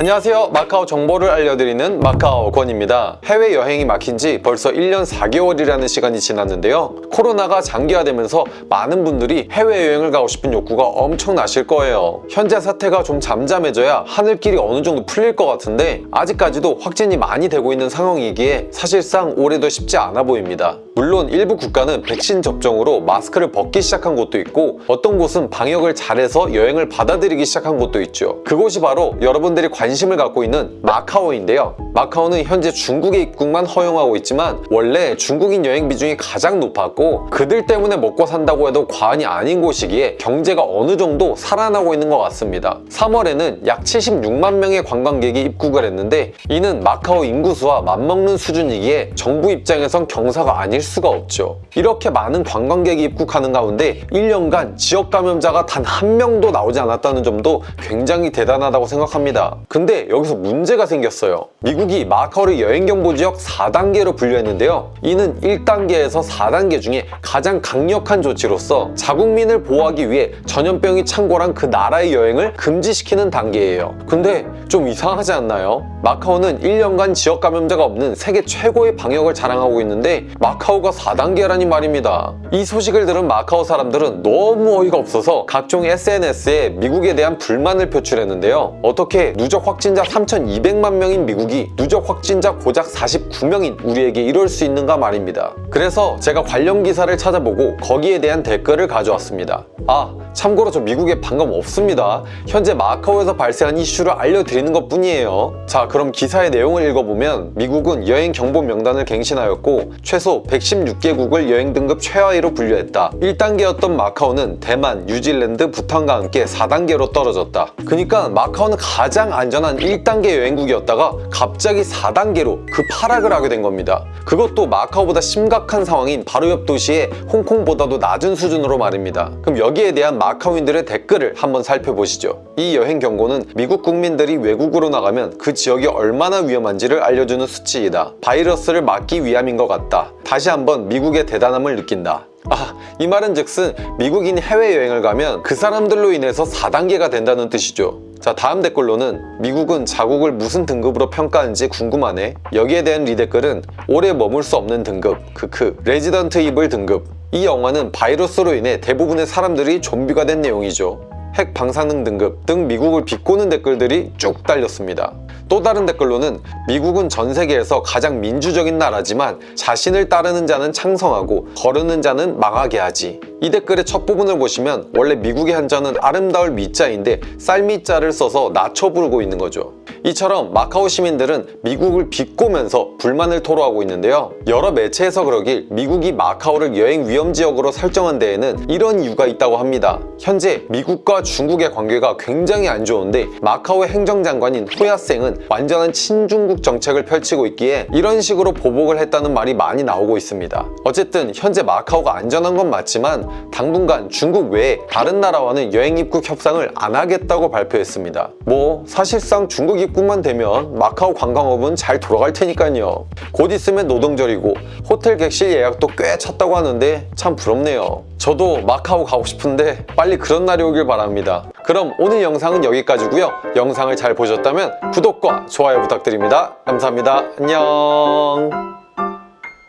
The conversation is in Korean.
안녕하세요. 마카오 정보를 알려드리는 마카오 권입니다. 해외여행이 막힌 지 벌써 1년 4개월이라는 시간이 지났는데요. 코로나가 장기화되면서 많은 분들이 해외여행을 가고 싶은 욕구가 엄청나실 거예요. 현재 사태가 좀 잠잠해져야 하늘길이 어느 정도 풀릴 것 같은데 아직까지도 확진이 많이 되고 있는 상황이기에 사실상 올해도 쉽지 않아 보입니다 물론 일부 국가는 백신 접종으로 마스크를 벗기 시작한 곳도 있고 어떤 곳은 방역을 잘해서 여행을 받아들이기 시작한 곳도 있죠. 그곳이 바로 여러분들이 관심을 갖고 있는 마카오인데요. 마카오는 현재 중국의 입국만 허용하고 있지만 원래 중국인 여행 비중이 가장 높았고 그들 때문에 먹고 산다고 해도 과언이 아닌 곳이기에 경제가 어느 정도 살아나고 있는 것 같습니다. 3월에는 약 76만 명의 관광객이 입국을 했는데 이는 마카오 인구수와 맞먹는 수준이기에 정부 입장에선 경사가 아닐 수가 없죠. 이렇게 많은 관광객이 입국하는 가운데 1년간 지역 감염자가 단 한 명도 나오지 않았다는 점도 굉장히 대단하다고 생각합니다. 근데 여기서 문제가 생겼어요. 미국이 마카오를 여행경보지역 4단계로 분류했는데요. 이는 1단계에서 4단계 중에 가장 강력한 조치로서 자국민을 보호하기 위해 전염병이 창궐한 그 나라의 여행을 금지시키는 단계예요. 근데 좀 이상하지 않나요? 마카오는 1년간 지역 감염자가 없는 세계 최고의 방역을 자랑하고 있는데 마카오 가 4단계라니 말입니다. 이 소식을 들은 마카오 사람들은 너무 어이가 없어서 각종 SNS에 미국에 대한 불만을 표출했는데요. 어떻게 누적 확진자 3,200만 명인 미국이 누적 확진자 고작 49명인 우리에게 이럴 수 있는가 말입니다. 그래서 제가 관련 기사를 찾아보고 거기에 대한 댓글을 가져왔습니다. 아 참고로 저 미국에 방금 없습니다. 현재 마카오에서 발생한 이슈를 알려드리는 것 뿐이에요. 자 그럼 기사의 내용을 읽어보면 미국은 여행 경보 명단을 갱신하였고 최소 116개국을 여행 등급 최하위로 분류했다. 1단계였던 마카오는 대만, 뉴질랜드, 부탄과 함께 4단계로 떨어졌다. 그러니까 마카오는 가장 안전한 1단계 여행국이었다가 갑자기 4단계로 급하락을 하게 된 겁니다. 그것도 마카오보다 심각한 상황인 바로 옆 도시의 홍콩보다도 낮은 수준으로 말입니다. 그럼 여기에 대한 마카오인들의 댓글을 한번 살펴보시죠. 이 여행 경고는 미국 국민들이 외국으로 나가면 그 지역이 얼마나 위험한지를 알려주는 수치이다. 바이러스를 막기 위함인 것 같다. 다시 한번 미국의 대단함을 느낀다. 아, 이 말은 즉슨 미국인이 해외여행을 가면 그 사람들로 인해서 4단계가 된다는 뜻이죠 자 다음 댓글로는 미국은 자국을 무슨 등급으로 평가하는지 궁금하네. 여기에 대한 리댓글은 오래 머물 수 없는 등급 크크 Resident Evil 등급. 이 영화는 바이러스로 인해 대부분의 사람들이 좀비가 된 내용이죠. 핵 방사능 등급 등 미국을 비꼬는 댓글들이 쭉 달렸습니다. 또 다른 댓글로는 미국은 전 세계에서 가장 민주적인 나라지만 자신을 따르는 자는 창성하고 거스르는 자는 망하게 하지 이 댓글의 첫 부분을 보시면 원래 미국의 한자는 아름다울 미자인데 쌀미자를 써서 낮춰 부르고 있는 거죠. 이처럼 마카오 시민들은 미국을 비꼬면서 불만을 토로하고 있는데요. 여러 매체에서 그러길 미국이 마카오를 여행 위험 지역으로 설정한 데에는 이런 이유가 있다고 합니다. 현재 미국과 중국의 관계가 굉장히 안 좋은데 마카오의 행정장관인 호야생은 완전한 친중국 정책을 펼치고 있기에 이런 식으로 보복을 했다는 말이 많이 나오고 있습니다. 어쨌든 현재 마카오가 안전한 건 맞지만 당분간 중국 외에 다른 나라와는 여행 입국 협상을 안 하겠다고 발표했습니다. 뭐 사실상 중국 입국만 되면 마카오 관광업은 잘 돌아갈 테니까요. 곧 있으면 노동절이고 호텔 객실 예약도 꽤 찼다고 하는데 참 부럽네요. 저도 마카오 가고 싶은데 빨리 그런 날이 오길 바랍니다. 그럼 오늘 영상은 여기까지고요. 영상을 잘 보셨다면 구독과 좋아요 부탁드립니다. 감사합니다. 안녕